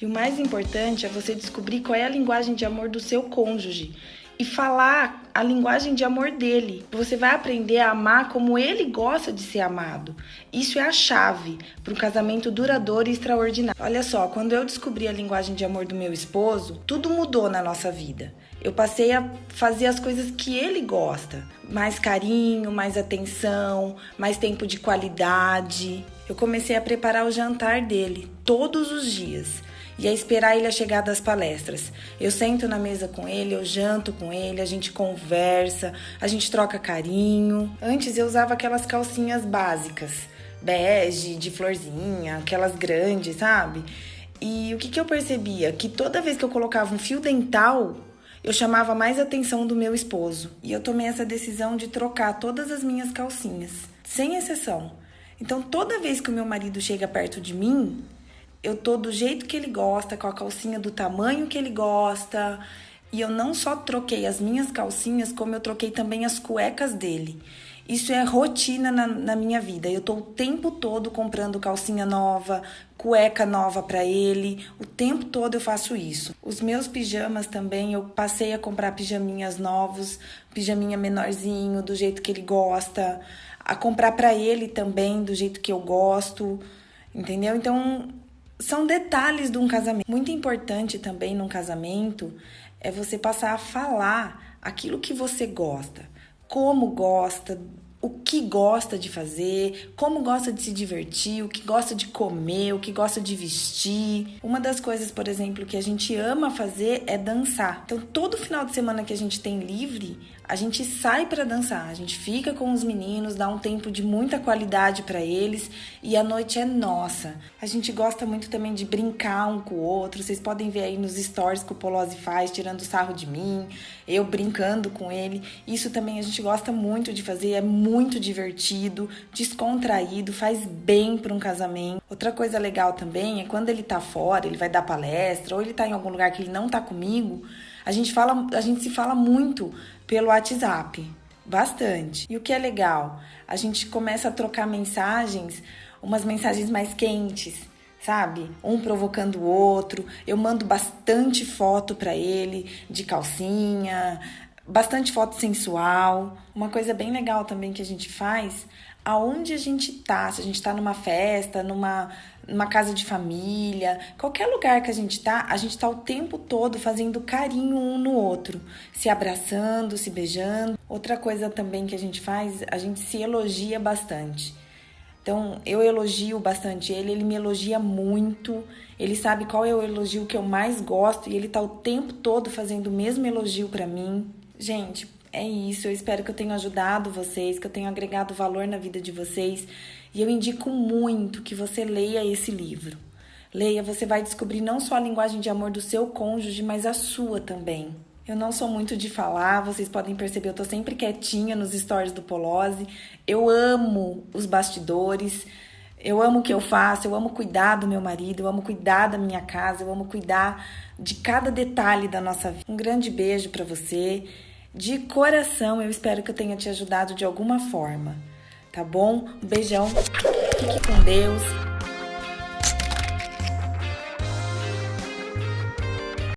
E o mais importante é você descobrir qual é a linguagem de amor do seu cônjuge e falar a linguagem de amor dele. Você vai aprender a amar como ele gosta de ser amado. Isso é a chave para um casamento duradouro e extraordinário. Olha só, quando eu descobri a linguagem de amor do meu esposo, tudo mudou na nossa vida. Eu passei a fazer as coisas que ele gosta: mais carinho, mais atenção, mais tempo de qualidade. Eu comecei a preparar o jantar dele todos os dias e a esperar ele a chegar das palestras. Eu sento na mesa com ele, eu janto com ele, a gente conversa, a gente troca carinho. Antes eu usava aquelas calcinhas básicas, bege, de florzinha, aquelas grandes, sabe? E o que, que eu percebia? Que toda vez que eu colocava um fio dental, eu chamava mais atenção do meu esposo. E eu tomei essa decisão de trocar todas as minhas calcinhas, sem exceção. Então, toda vez que o meu marido chega perto de mim, eu tô do jeito que ele gosta, com a calcinha do tamanho que ele gosta. E eu não só troquei as minhas calcinhas, como eu troquei também as cuecas dele. Isso é rotina na, na minha vida. Eu tô o tempo todo comprando calcinha nova, cueca nova para ele. O tempo todo eu faço isso. Os meus pijamas também, eu passei a comprar pijaminhas novos, pijaminha menorzinho, do jeito que ele gosta, a comprar para ele também do jeito que eu gosto. Entendeu? Então, são detalhes de um casamento. Muito importante também num casamento é você passar a falar aquilo que você gosta, como gosta, o que gosta de fazer, como gosta de se divertir, o que gosta de comer, o que gosta de vestir. Uma das coisas, por exemplo, que a gente ama fazer é dançar. Então, todo final de semana que a gente tem livre, a gente sai para dançar, a gente fica com os meninos, dá um tempo de muita qualidade para eles e a noite é nossa. A gente gosta muito também de brincar um com o outro. Vocês podem ver aí nos stories que o Polozzi faz, tirando sarro de mim, eu brincando com ele. Isso também a gente gosta muito de fazer, é muito divertido, descontraído, faz bem para um casamento. Outra coisa legal também é quando ele tá fora, ele vai dar palestra ou ele tá em algum lugar que ele não tá comigo, a gente fala, a gente se fala muito pelo WhatsApp, bastante. E o que é legal, a gente começa a trocar mensagens, umas mensagens mais quentes, sabe? Um provocando o outro. Eu mando bastante foto para ele de calcinha, bastante foto sensual. Uma coisa bem legal também que a gente faz, aonde a gente tá, se a gente tá numa festa, numa numa casa de família, qualquer lugar que a gente tá, a gente tá o tempo todo fazendo carinho um no outro, se abraçando, se beijando. Outra coisa também que a gente faz, a gente se elogia bastante. Então, eu elogio bastante ele, ele me elogia muito. Ele sabe qual é o elogio que eu mais gosto e ele tá o tempo todo fazendo o mesmo elogio para mim. Gente, é isso. Eu espero que eu tenha ajudado vocês, que eu tenha agregado valor na vida de vocês. E eu indico muito que você leia esse livro. Leia, você vai descobrir não só a linguagem de amor do seu cônjuge, mas a sua também. Eu não sou muito de falar, vocês podem perceber, eu tô sempre quietinha nos stories do Polose. Eu amo os bastidores, eu amo o que eu faço, eu amo cuidar do meu marido, eu amo cuidar da minha casa, eu amo cuidar de cada detalhe da nossa vida. Um grande beijo para você. De coração, eu espero que eu tenha te ajudado de alguma forma tá bom? Um beijão, fique com Deus